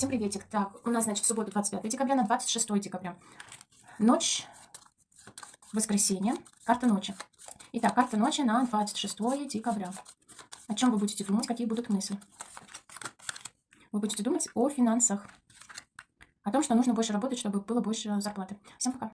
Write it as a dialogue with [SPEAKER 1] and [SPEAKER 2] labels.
[SPEAKER 1] Всем приветик. Так, у нас, значит, в субботу 25 декабря на 26 декабря. Ночь, воскресенье, карта ночи. Итак, карта ночи на 26 декабря. О чем вы будете думать, какие будут мысли? Вы будете думать о финансах. О том, что нужно больше работать, чтобы было больше зарплаты. Всем пока.